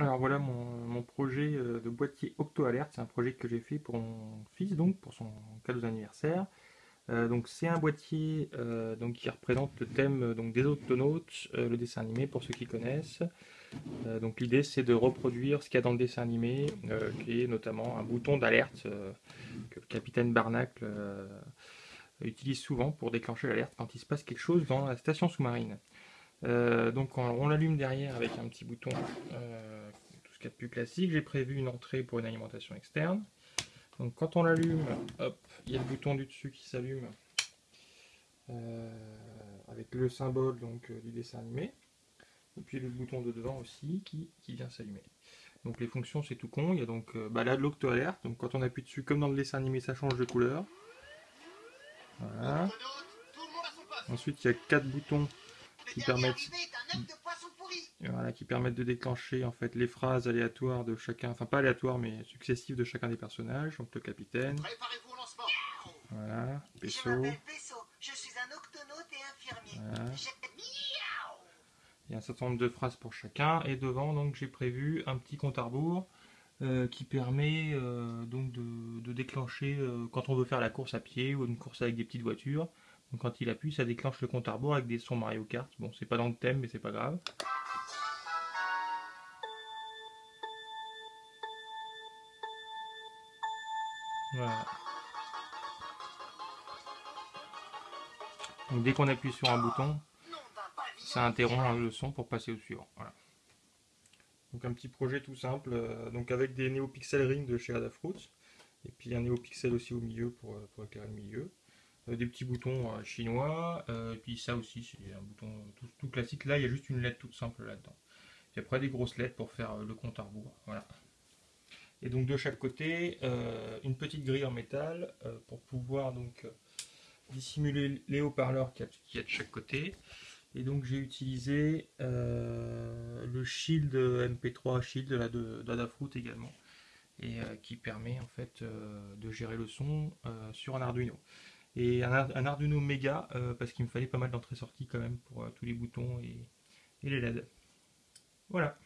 Alors voilà mon, projet euh, de boîtier Octo Alert, c'est un projet que j'ai fait pour mon fils, donc pour son cadeau d'anniversaire. Euh, donc c'est un boîtier euh, donc, qui représente le thème donc, des Octonautes, le dessin animé pour ceux qui connaissent. donc l'idée c'est de reproduire ce qu'il y a dans le dessin animé, qui est notamment un bouton d'alerte que le capitaine Barnacle utilise souvent pour déclencher l'alerte quand il se passe quelque chose dans la station sous-marine. Donc on, l'allume derrière avec un petit bouton, euh, de plus classique. J'ai prévu une entrée pour une alimentation externe. Donc quand on l'allume, hop, il y a le bouton du dessus qui s'allume euh, avec le symbole donc du dessin animé. Et puis le bouton de devant aussi qui, vient s'allumer. Donc les fonctions c'est tout con, il y a donc bah là de l'octo-alerte, donc quand on appuie dessus comme dans le dessin animé ça change de couleur. Voilà. Ensuite il y a quatre boutons qui permettent, voilà, qui permettent de déclencher en fait les phrases aléatoires de chacun, enfin pas aléatoires mais successives de chacun des personnages, donc le capitaine. Voilà, Pesso. Je suis un octonaute et infirmier. Il y a un certain nombre de phrases pour chacun et devant donc j'ai prévu un petit compte à rebours euh, qui permet euh, donc de, de déclencher euh, quand on veut faire la course à pied ou une course avec des petites voitures donc quand il appuie, ça déclenche le compte à rebours avec des sons Mario Kart. Bon, c'est pas dans le thème, mais c'est pas grave. Donc dès qu'on appuie sur un bouton, ça interrompt le son pour passer au suivant. Donc un petit projet tout simple, euh, donc avec des NeoPixel Ring de chez Adafruit, et puis un NeoPixel aussi au milieu pour, euh, pour éclairer le milieu. Euh, des petits boutons chinois, et puis ça aussi c'est un bouton tout, classique, là il y a juste une lettre toute simple là-dedans. Et après des grosses lettres pour faire le compte à rebours. Et donc de chaque côté, une petite grille en métal pour pouvoir donc dissimuler les haut-parleurs qu'il y, a de chaque côté. Et donc j'ai utilisé le Shield MP3 Shield d'Adafruit également, et qui permet en fait de gérer le son sur un Arduino et un, Arduino Mega euh, parce qu'il me fallait pas mal d'entrée-sortie quand même pour euh, tous les boutons et, et les LED. Voilà.